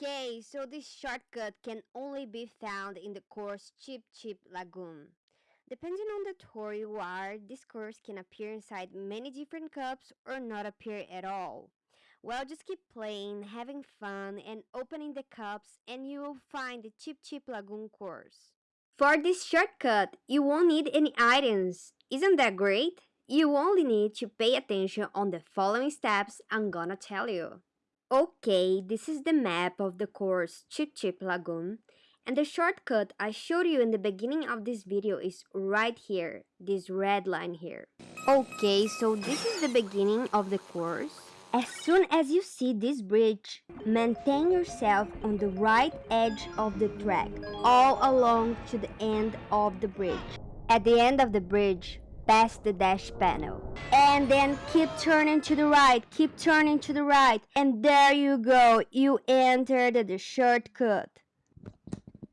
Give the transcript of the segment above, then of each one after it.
Okay, so this shortcut can only be found in the course Cheep Cheep Lagoon. Depending on the tour you are, this course can appear inside many different cups or not appear at all. Well, just keep playing, having fun, and opening the cups, and you will find the Cheep Cheep Lagoon course. For this shortcut, you won't need any items. Isn't that great? You only need to pay attention on the following steps I'm gonna tell you. Okay, this is the map of the course Cheep Cheep Lagoon. And the shortcut I showed you in the beginning of this video is right here, this red line here. Okay, so this is the beginning of the course. As soon as you see this bridge, maintain yourself on the right edge of the track, all along to the end of the bridge. At the end of the bridge, pass the dash panel. And then keep turning to the right, keep turning to the right, and there you go, you entered the shortcut.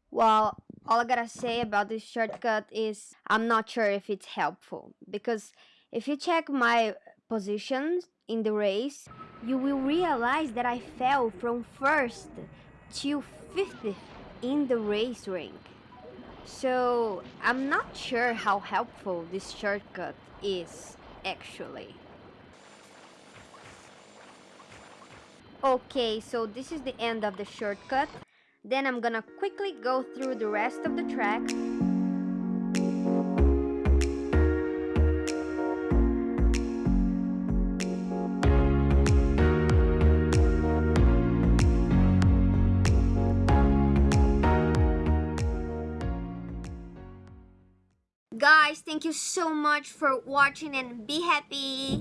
Well, all I gotta say about this shortcut is I'm not sure if it's helpful because if you check my positions in the race, you will realize that I fell from first to fifth in the race rank. So I'm not sure how helpful this shortcut is actually. Okay, so this is the end of the shortcut. Then I'm gonna quickly go through the rest of the track Guys, thank you so much for watching and be happy.